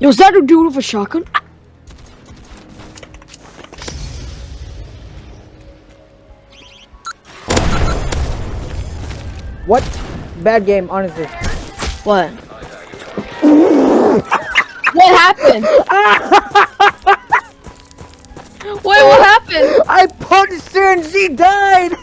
Yo, is that a dude with a shotgun? What? Bad game, honestly. What? what happened? Wait, what happened? I punched her and she died!